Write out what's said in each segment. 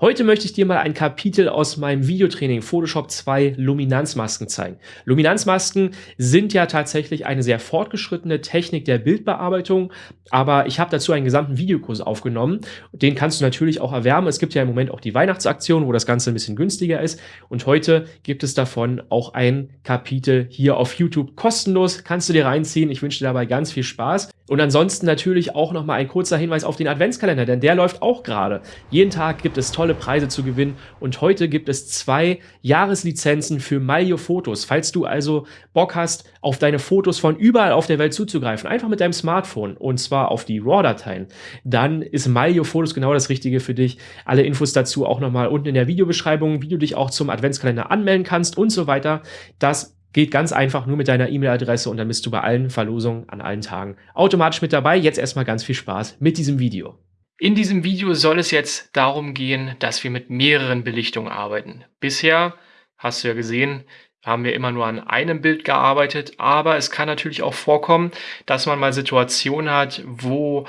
Heute möchte ich dir mal ein Kapitel aus meinem Videotraining Photoshop 2 Luminanzmasken zeigen. Luminanzmasken sind ja tatsächlich eine sehr fortgeschrittene Technik der Bildbearbeitung, aber ich habe dazu einen gesamten Videokurs aufgenommen. Den kannst du natürlich auch erwärmen. Es gibt ja im Moment auch die Weihnachtsaktion, wo das Ganze ein bisschen günstiger ist und heute gibt es davon auch ein Kapitel hier auf YouTube kostenlos. Kannst du dir reinziehen. Ich wünsche dir dabei ganz viel Spaß. Und ansonsten natürlich auch nochmal ein kurzer Hinweis auf den Adventskalender, denn der läuft auch gerade. Jeden Tag gibt es tolle Preise zu gewinnen und heute gibt es zwei Jahreslizenzen für Malio Fotos. Falls du also Bock hast, auf deine Fotos von überall auf der Welt zuzugreifen, einfach mit deinem Smartphone und zwar auf die RAW-Dateien, dann ist Malio Fotos genau das Richtige für dich. Alle Infos dazu auch nochmal unten in der Videobeschreibung, wie du dich auch zum Adventskalender anmelden kannst und so weiter. Das Geht ganz einfach nur mit deiner E-Mail-Adresse und dann bist du bei allen Verlosungen an allen Tagen automatisch mit dabei. Jetzt erstmal ganz viel Spaß mit diesem Video. In diesem Video soll es jetzt darum gehen, dass wir mit mehreren Belichtungen arbeiten. Bisher, hast du ja gesehen, haben wir immer nur an einem Bild gearbeitet, aber es kann natürlich auch vorkommen, dass man mal Situationen hat, wo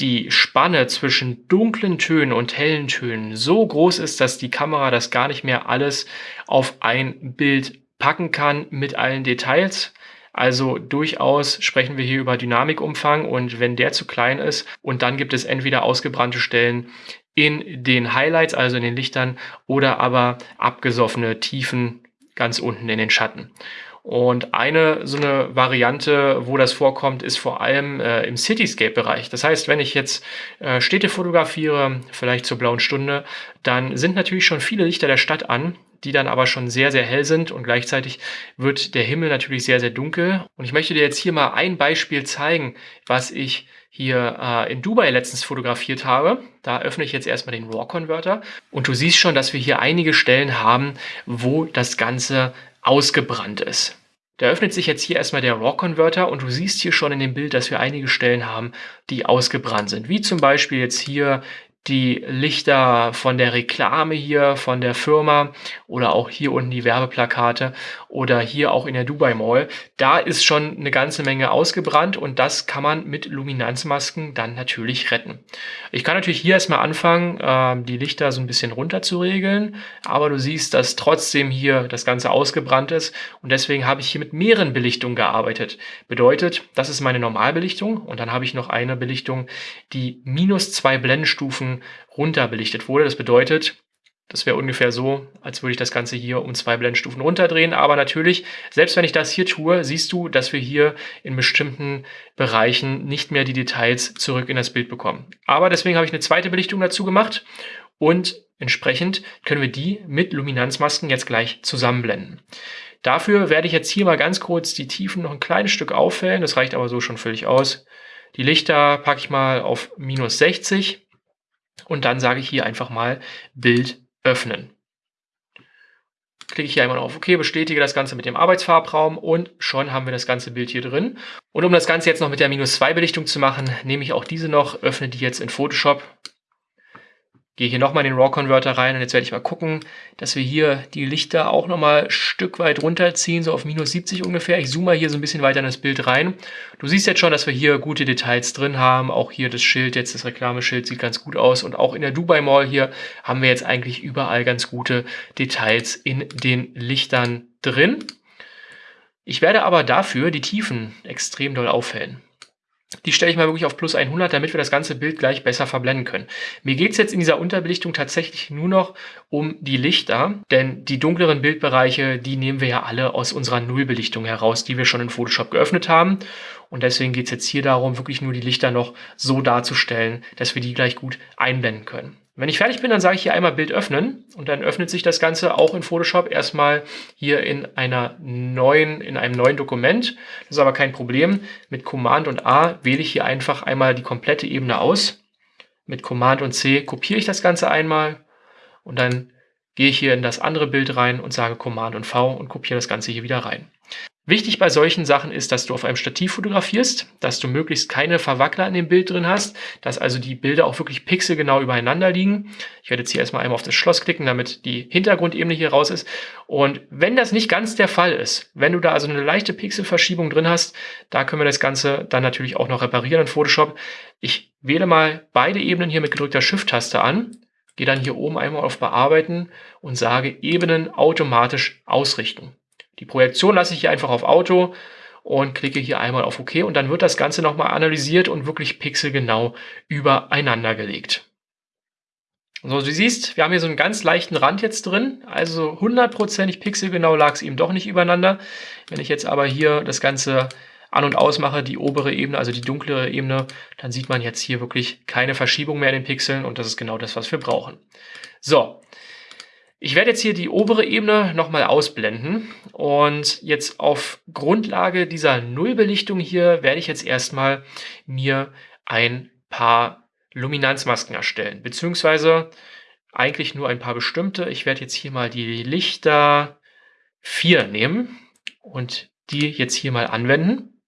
die Spanne zwischen dunklen Tönen und hellen Tönen so groß ist, dass die Kamera das gar nicht mehr alles auf ein Bild packen kann mit allen Details. Also durchaus sprechen wir hier über Dynamikumfang und wenn der zu klein ist und dann gibt es entweder ausgebrannte Stellen in den Highlights, also in den Lichtern, oder aber abgesoffene Tiefen ganz unten in den Schatten. Und eine so eine Variante, wo das vorkommt, ist vor allem äh, im Cityscape-Bereich. Das heißt, wenn ich jetzt äh, Städte fotografiere, vielleicht zur blauen Stunde, dann sind natürlich schon viele Lichter der Stadt an die dann aber schon sehr, sehr hell sind und gleichzeitig wird der Himmel natürlich sehr, sehr dunkel. Und ich möchte dir jetzt hier mal ein Beispiel zeigen, was ich hier äh, in Dubai letztens fotografiert habe. Da öffne ich jetzt erstmal den RAW-Converter und du siehst schon, dass wir hier einige Stellen haben, wo das Ganze ausgebrannt ist. Da öffnet sich jetzt hier erstmal der RAW-Converter und du siehst hier schon in dem Bild, dass wir einige Stellen haben, die ausgebrannt sind. Wie zum Beispiel jetzt hier die Lichter von der Reklame hier, von der Firma oder auch hier unten die Werbeplakate oder hier auch in der Dubai Mall. Da ist schon eine ganze Menge ausgebrannt und das kann man mit Luminanzmasken dann natürlich retten. Ich kann natürlich hier erstmal anfangen, äh, die Lichter so ein bisschen runter zu regeln, aber du siehst, dass trotzdem hier das Ganze ausgebrannt ist und deswegen habe ich hier mit mehreren Belichtungen gearbeitet. Bedeutet, das ist meine Normalbelichtung und dann habe ich noch eine Belichtung, die minus zwei Runter belichtet wurde. Das bedeutet, das wäre ungefähr so, als würde ich das Ganze hier um zwei Blendstufen runterdrehen. Aber natürlich, selbst wenn ich das hier tue, siehst du, dass wir hier in bestimmten Bereichen nicht mehr die Details zurück in das Bild bekommen. Aber deswegen habe ich eine zweite Belichtung dazu gemacht und entsprechend können wir die mit Luminanzmasken jetzt gleich zusammenblenden. Dafür werde ich jetzt hier mal ganz kurz die Tiefen noch ein kleines Stück auffällen. Das reicht aber so schon völlig aus. Die Lichter packe ich mal auf minus 60 und dann sage ich hier einfach mal Bild öffnen. Klicke ich hier einmal auf OK, bestätige das Ganze mit dem Arbeitsfarbraum und schon haben wir das ganze Bild hier drin. Und um das Ganze jetzt noch mit der minus 2 Belichtung zu machen, nehme ich auch diese noch, öffne die jetzt in Photoshop Gehe hier nochmal in den RAW-Converter rein und jetzt werde ich mal gucken, dass wir hier die Lichter auch nochmal ein Stück weit runterziehen, so auf minus 70 ungefähr. Ich zoome mal hier so ein bisschen weiter in das Bild rein. Du siehst jetzt schon, dass wir hier gute Details drin haben. Auch hier das Schild, jetzt das Reklameschild sieht ganz gut aus. Und auch in der Dubai Mall hier haben wir jetzt eigentlich überall ganz gute Details in den Lichtern drin. Ich werde aber dafür die Tiefen extrem doll aufhellen. Die stelle ich mal wirklich auf plus 100, damit wir das ganze Bild gleich besser verblenden können. Mir geht es jetzt in dieser Unterbelichtung tatsächlich nur noch um die Lichter, denn die dunkleren Bildbereiche, die nehmen wir ja alle aus unserer Nullbelichtung heraus, die wir schon in Photoshop geöffnet haben. Und deswegen geht es jetzt hier darum, wirklich nur die Lichter noch so darzustellen, dass wir die gleich gut einblenden können. Wenn ich fertig bin, dann sage ich hier einmal Bild öffnen und dann öffnet sich das Ganze auch in Photoshop erstmal hier in einer neuen, in einem neuen Dokument. Das ist aber kein Problem. Mit Command und A wähle ich hier einfach einmal die komplette Ebene aus. Mit Command und C kopiere ich das Ganze einmal und dann gehe ich hier in das andere Bild rein und sage Command und V und kopiere das Ganze hier wieder rein. Wichtig bei solchen Sachen ist, dass du auf einem Stativ fotografierst, dass du möglichst keine Verwackler in dem Bild drin hast, dass also die Bilder auch wirklich pixelgenau übereinander liegen. Ich werde jetzt hier erstmal einmal auf das Schloss klicken, damit die Hintergrundebene hier raus ist. Und wenn das nicht ganz der Fall ist, wenn du da also eine leichte Pixelverschiebung drin hast, da können wir das Ganze dann natürlich auch noch reparieren in Photoshop. Ich wähle mal beide Ebenen hier mit gedrückter Shift-Taste an gehe dann hier oben einmal auf Bearbeiten und sage Ebenen automatisch ausrichten. Die Projektion lasse ich hier einfach auf Auto und klicke hier einmal auf OK und dann wird das Ganze nochmal analysiert und wirklich pixelgenau übereinander gelegt. So, du siehst, wir haben hier so einen ganz leichten Rand jetzt drin, also hundertprozentig pixelgenau lag es eben doch nicht übereinander. Wenn ich jetzt aber hier das Ganze an- und ausmache, die obere Ebene, also die dunklere Ebene, dann sieht man jetzt hier wirklich keine Verschiebung mehr in den Pixeln und das ist genau das, was wir brauchen. So, ich werde jetzt hier die obere Ebene nochmal ausblenden und jetzt auf Grundlage dieser Nullbelichtung hier werde ich jetzt erstmal mir ein paar Luminanzmasken erstellen, beziehungsweise eigentlich nur ein paar bestimmte. Ich werde jetzt hier mal die Lichter 4 nehmen und die jetzt hier mal anwenden.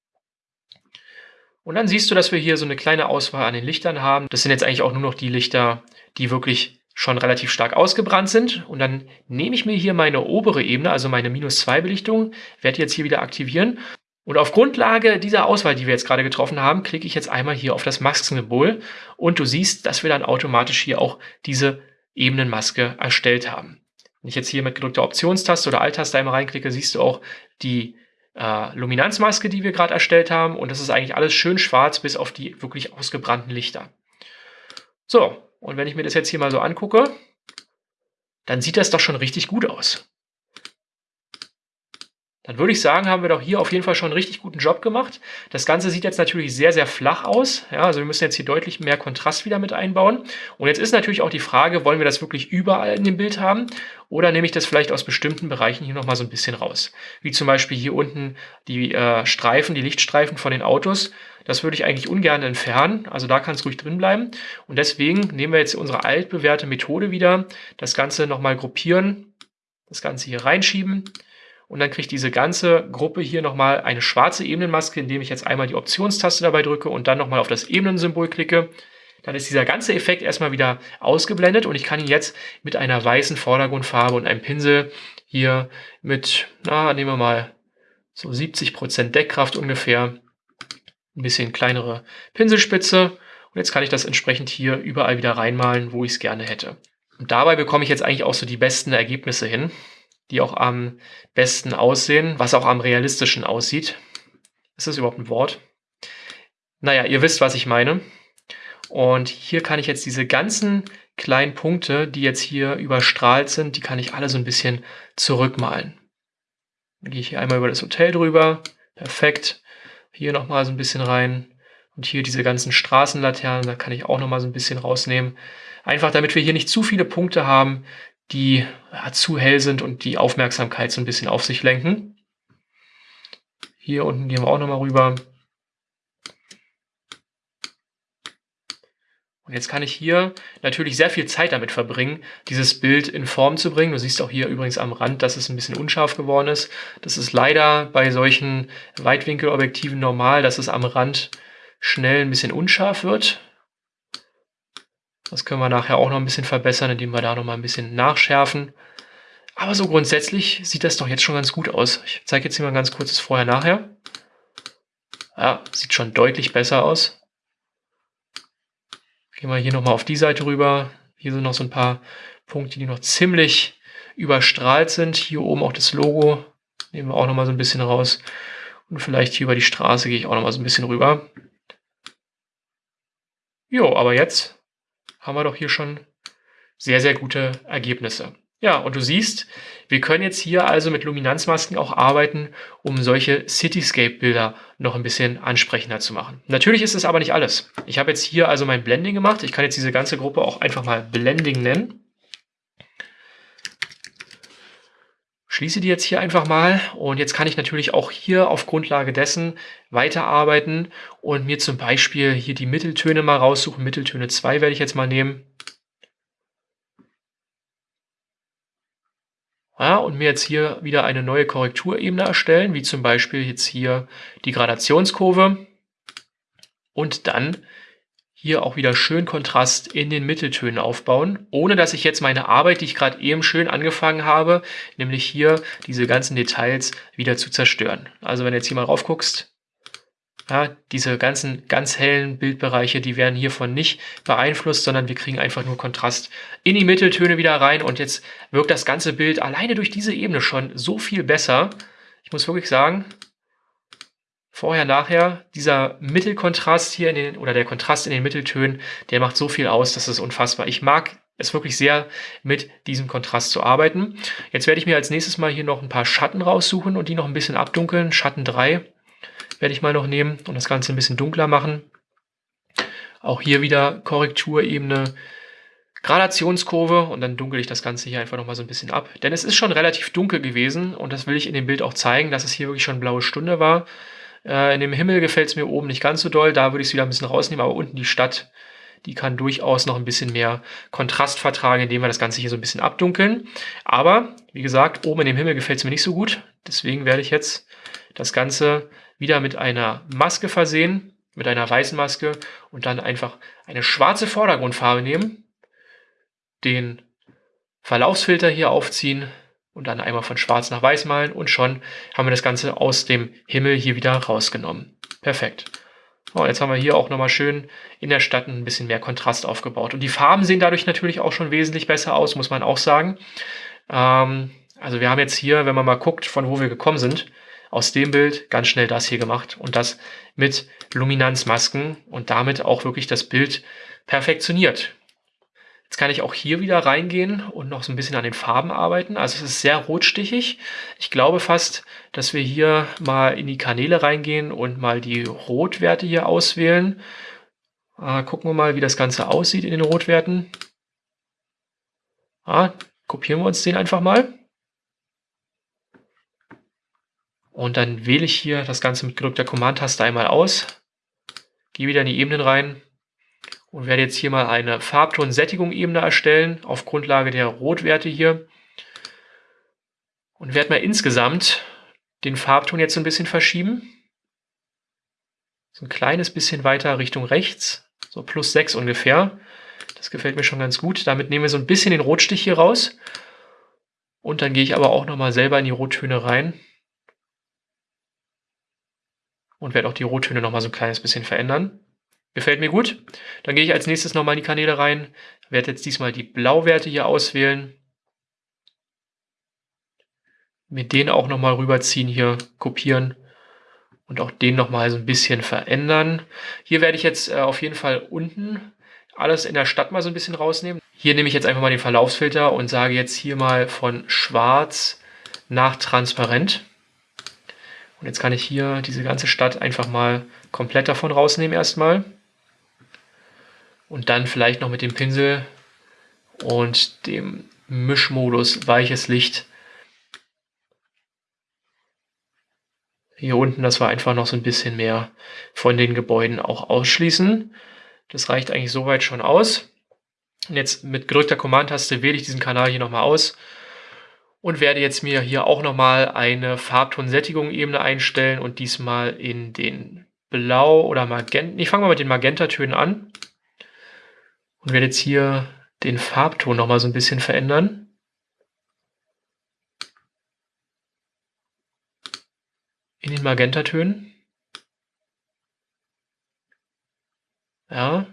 Und dann siehst du, dass wir hier so eine kleine Auswahl an den Lichtern haben. Das sind jetzt eigentlich auch nur noch die Lichter, die wirklich schon relativ stark ausgebrannt sind. Und dann nehme ich mir hier meine obere Ebene, also meine minus 2 Belichtung, werde jetzt hier wieder aktivieren und auf Grundlage dieser Auswahl, die wir jetzt gerade getroffen haben, klicke ich jetzt einmal hier auf das Maskensymbol und du siehst, dass wir dann automatisch hier auch diese Ebenenmaske erstellt haben. Wenn ich jetzt hier mit gedrückter Optionstaste oder Alt-Taste einmal reinklicke, siehst du auch die äh, Luminanzmaske, die wir gerade erstellt haben und das ist eigentlich alles schön schwarz bis auf die wirklich ausgebrannten Lichter. So, und wenn ich mir das jetzt hier mal so angucke, dann sieht das doch schon richtig gut aus dann würde ich sagen, haben wir doch hier auf jeden Fall schon einen richtig guten Job gemacht. Das Ganze sieht jetzt natürlich sehr, sehr flach aus. Ja, also wir müssen jetzt hier deutlich mehr Kontrast wieder mit einbauen. Und jetzt ist natürlich auch die Frage, wollen wir das wirklich überall in dem Bild haben? Oder nehme ich das vielleicht aus bestimmten Bereichen hier nochmal so ein bisschen raus? Wie zum Beispiel hier unten die äh, Streifen, die Lichtstreifen von den Autos. Das würde ich eigentlich ungern entfernen. Also da kann es ruhig drin bleiben. Und deswegen nehmen wir jetzt unsere altbewährte Methode wieder. Das Ganze nochmal gruppieren. Das Ganze hier reinschieben und dann kriegt diese ganze Gruppe hier nochmal eine schwarze Ebenenmaske, indem ich jetzt einmal die Optionstaste dabei drücke und dann nochmal auf das Ebenensymbol klicke. Dann ist dieser ganze Effekt erstmal wieder ausgeblendet und ich kann ihn jetzt mit einer weißen Vordergrundfarbe und einem Pinsel hier mit, na, nehmen wir mal so 70% Deckkraft ungefähr, ein bisschen kleinere Pinselspitze und jetzt kann ich das entsprechend hier überall wieder reinmalen, wo ich es gerne hätte. Und dabei bekomme ich jetzt eigentlich auch so die besten Ergebnisse hin die auch am besten aussehen, was auch am realistischen aussieht. Ist das überhaupt ein Wort? Naja, ihr wisst, was ich meine. Und hier kann ich jetzt diese ganzen kleinen Punkte, die jetzt hier überstrahlt sind, die kann ich alle so ein bisschen zurückmalen. Dann gehe ich hier einmal über das Hotel drüber. Perfekt. Hier nochmal so ein bisschen rein. Und hier diese ganzen Straßenlaternen, da kann ich auch nochmal so ein bisschen rausnehmen. Einfach damit wir hier nicht zu viele Punkte haben, die ja, zu hell sind und die Aufmerksamkeit so ein bisschen auf sich lenken. Hier unten gehen wir auch nochmal rüber. Und jetzt kann ich hier natürlich sehr viel Zeit damit verbringen, dieses Bild in Form zu bringen. Du siehst auch hier übrigens am Rand, dass es ein bisschen unscharf geworden ist. Das ist leider bei solchen Weitwinkelobjektiven normal, dass es am Rand schnell ein bisschen unscharf wird. Das können wir nachher auch noch ein bisschen verbessern, indem wir da noch mal ein bisschen nachschärfen. Aber so grundsätzlich sieht das doch jetzt schon ganz gut aus. Ich zeige jetzt hier mal ganz kurzes Vorher-Nachher. Ja, sieht schon deutlich besser aus. Gehen wir hier nochmal auf die Seite rüber. Hier sind noch so ein paar Punkte, die noch ziemlich überstrahlt sind. Hier oben auch das Logo. Nehmen wir auch nochmal so ein bisschen raus. Und vielleicht hier über die Straße gehe ich auch nochmal so ein bisschen rüber. Jo, aber jetzt haben wir doch hier schon sehr, sehr gute Ergebnisse. Ja, und du siehst, wir können jetzt hier also mit Luminanzmasken auch arbeiten, um solche Cityscape-Bilder noch ein bisschen ansprechender zu machen. Natürlich ist es aber nicht alles. Ich habe jetzt hier also mein Blending gemacht. Ich kann jetzt diese ganze Gruppe auch einfach mal Blending nennen. Schließe die jetzt hier einfach mal und jetzt kann ich natürlich auch hier auf Grundlage dessen weiterarbeiten und mir zum Beispiel hier die Mitteltöne mal raussuchen. Mitteltöne 2 werde ich jetzt mal nehmen. Ja, und mir jetzt hier wieder eine neue Korrekturebene erstellen, wie zum Beispiel jetzt hier die Gradationskurve und dann hier auch wieder schön Kontrast in den Mitteltönen aufbauen, ohne dass ich jetzt meine Arbeit, die ich gerade eben schön angefangen habe, nämlich hier diese ganzen Details wieder zu zerstören. Also wenn du jetzt hier mal rauf guckst, Ja, diese ganzen ganz hellen Bildbereiche, die werden hiervon nicht beeinflusst, sondern wir kriegen einfach nur Kontrast in die Mitteltöne wieder rein und jetzt wirkt das ganze Bild alleine durch diese Ebene schon so viel besser. Ich muss wirklich sagen, vorher, nachher, dieser Mittelkontrast hier in den, oder der Kontrast in den Mitteltönen, der macht so viel aus, das ist unfassbar. Ich mag es wirklich sehr, mit diesem Kontrast zu arbeiten. Jetzt werde ich mir als nächstes mal hier noch ein paar Schatten raussuchen und die noch ein bisschen abdunkeln. Schatten 3 werde ich mal noch nehmen und das Ganze ein bisschen dunkler machen. Auch hier wieder Korrekturebene, Gradationskurve und dann dunkel ich das Ganze hier einfach nochmal so ein bisschen ab. Denn es ist schon relativ dunkel gewesen und das will ich in dem Bild auch zeigen, dass es hier wirklich schon blaue Stunde war. Äh, in dem Himmel gefällt es mir oben nicht ganz so doll, da würde ich es wieder ein bisschen rausnehmen, aber unten die Stadt, die kann durchaus noch ein bisschen mehr Kontrast vertragen, indem wir das Ganze hier so ein bisschen abdunkeln. Aber, wie gesagt, oben in dem Himmel gefällt es mir nicht so gut. Deswegen werde ich jetzt das Ganze wieder mit einer Maske versehen, mit einer weißen Maske und dann einfach eine schwarze Vordergrundfarbe nehmen, den Verlaufsfilter hier aufziehen und dann einmal von schwarz nach weiß malen und schon haben wir das Ganze aus dem Himmel hier wieder rausgenommen. Perfekt. Oh, jetzt haben wir hier auch nochmal schön in der Stadt ein bisschen mehr Kontrast aufgebaut. Und die Farben sehen dadurch natürlich auch schon wesentlich besser aus, muss man auch sagen. Ähm, also wir haben jetzt hier, wenn man mal guckt, von wo wir gekommen sind, aus dem Bild ganz schnell das hier gemacht und das mit Luminanzmasken und damit auch wirklich das Bild perfektioniert. Jetzt kann ich auch hier wieder reingehen und noch so ein bisschen an den Farben arbeiten. Also es ist sehr rotstichig. Ich glaube fast, dass wir hier mal in die Kanäle reingehen und mal die Rotwerte hier auswählen. Äh, gucken wir mal, wie das Ganze aussieht in den Rotwerten. Ah, kopieren wir uns den einfach mal. Und dann wähle ich hier das Ganze mit gedrückter Command-Taste einmal aus, gehe wieder in die Ebenen rein und werde jetzt hier mal eine Farbton-Sättigung-Ebene erstellen auf Grundlage der Rotwerte hier und werde mal insgesamt den Farbton jetzt so ein bisschen verschieben. So ein kleines bisschen weiter Richtung rechts, so plus 6 ungefähr. Das gefällt mir schon ganz gut. Damit nehmen wir so ein bisschen den Rotstich hier raus. Und dann gehe ich aber auch nochmal selber in die Rottöne rein und werde auch die Rottöne nochmal so ein kleines bisschen verändern. Gefällt mir gut. Dann gehe ich als nächstes nochmal in die Kanäle rein, werde jetzt diesmal die Blauwerte hier auswählen. Mir den auch nochmal rüberziehen hier, kopieren und auch den nochmal so ein bisschen verändern. Hier werde ich jetzt äh, auf jeden Fall unten alles in der Stadt mal so ein bisschen rausnehmen. Hier nehme ich jetzt einfach mal den Verlaufsfilter und sage jetzt hier mal von schwarz nach transparent. Und jetzt kann ich hier diese ganze Stadt einfach mal komplett davon rausnehmen erstmal. Und dann vielleicht noch mit dem Pinsel und dem Mischmodus weiches Licht. Hier unten, das war einfach noch so ein bisschen mehr von den Gebäuden auch ausschließen. Das reicht eigentlich soweit schon aus. Und jetzt mit gedrückter Command-Taste wähle ich diesen Kanal hier nochmal aus und werde jetzt mir hier auch nochmal eine Farbton-Sättigung-Ebene einstellen und diesmal in den Blau oder Magenta. Ich fange mal mit den Magentatönen an und werde jetzt hier den Farbton nochmal so ein bisschen verändern. In den Magentatönen. Ja,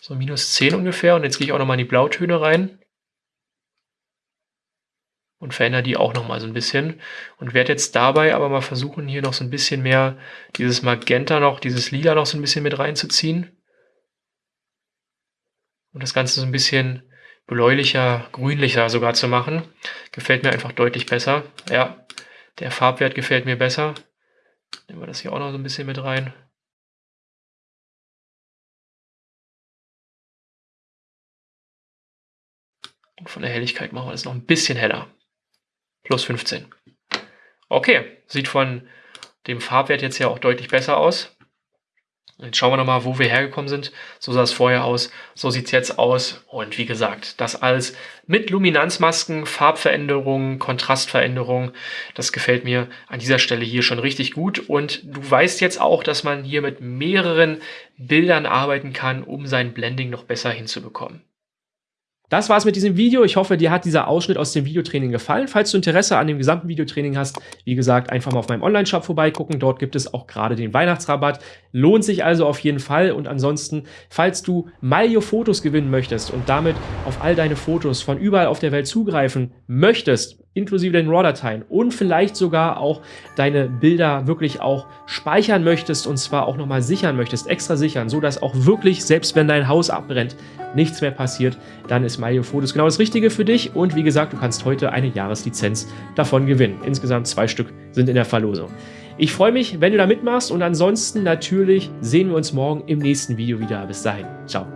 so minus 10 ungefähr. Und jetzt gehe ich auch nochmal in die Blautöne rein und verändere die auch nochmal so ein bisschen und werde jetzt dabei aber mal versuchen, hier noch so ein bisschen mehr dieses Magenta noch, dieses Lila noch so ein bisschen mit reinzuziehen und das Ganze so ein bisschen bläulicher, grünlicher sogar zu machen. Gefällt mir einfach deutlich besser. Ja, der Farbwert gefällt mir besser. Nehmen wir das hier auch noch so ein bisschen mit rein. Und von der Helligkeit machen wir das noch ein bisschen heller plus 15. Okay, sieht von dem Farbwert jetzt ja auch deutlich besser aus. Jetzt schauen wir nochmal, wo wir hergekommen sind. So sah es vorher aus, so sieht es jetzt aus. Und wie gesagt, das alles mit Luminanzmasken, Farbveränderungen, Kontrastveränderungen. Das gefällt mir an dieser Stelle hier schon richtig gut. Und du weißt jetzt auch, dass man hier mit mehreren Bildern arbeiten kann, um sein Blending noch besser hinzubekommen. Das war's mit diesem Video. Ich hoffe, dir hat dieser Ausschnitt aus dem Videotraining gefallen. Falls du Interesse an dem gesamten Videotraining hast, wie gesagt, einfach mal auf meinem Online-Shop vorbeigucken. Dort gibt es auch gerade den Weihnachtsrabatt. Lohnt sich also auf jeden Fall. Und ansonsten, falls du Malio-Fotos gewinnen möchtest und damit auf all deine Fotos von überall auf der Welt zugreifen möchtest, inklusive den RAW-Dateien und vielleicht sogar auch deine Bilder wirklich auch speichern möchtest und zwar auch nochmal sichern möchtest, extra sichern, so dass auch wirklich, selbst wenn dein Haus abbrennt, nichts mehr passiert, dann ist Mario Photos genau das Richtige für dich und wie gesagt, du kannst heute eine Jahreslizenz davon gewinnen. Insgesamt zwei Stück sind in der Verlosung. Ich freue mich, wenn du da mitmachst und ansonsten natürlich sehen wir uns morgen im nächsten Video wieder. Bis dahin, ciao.